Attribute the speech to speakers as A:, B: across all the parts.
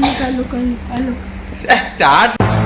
A: look, I look.
B: Start.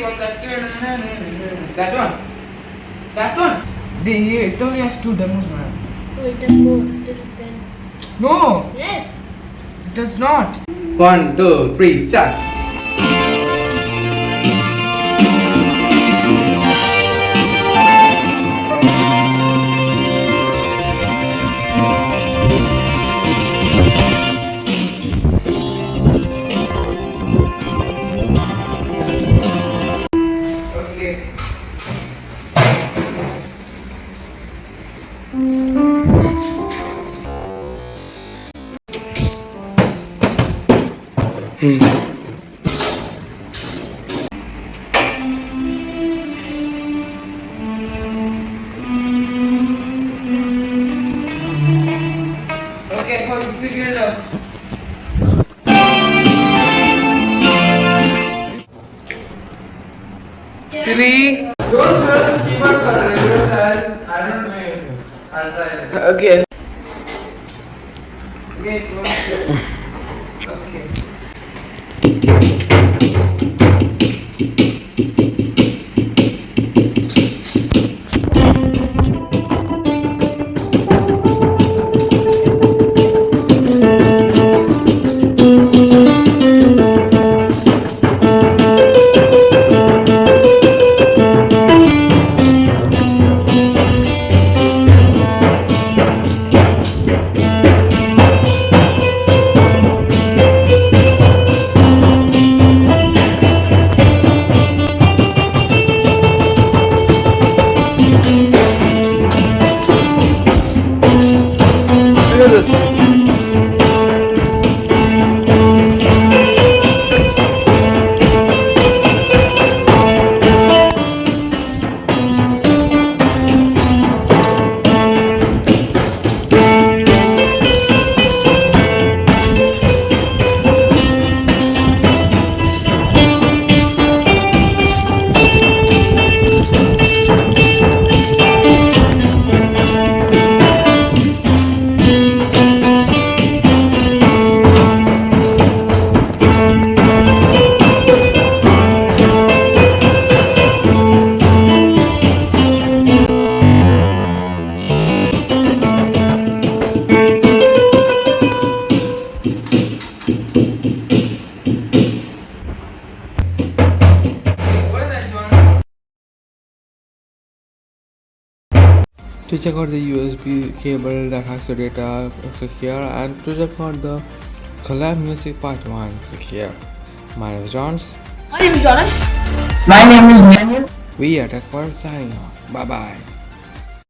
B: What do that? That one. That one. The, eh, it only has two demos, man.
A: Oh, it does more. It is ten.
B: No,
A: Yes.
B: it does not.
C: One, two, three, start.
B: Okay, how you figure it out? Three.
C: Don't sir, keep on sir. I don't know. I'll try.
B: Okay. Okay, two. Okay.
C: Look this.
D: To check out the USB cable that has the data click here and to check out the collab music part 1 click here my name is Johns
A: My name is Jonas.
E: My name is Daniel.
D: we are Tech World signing off bye bye